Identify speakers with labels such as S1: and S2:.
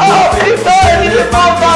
S1: Oh, he's fell he's his mouth.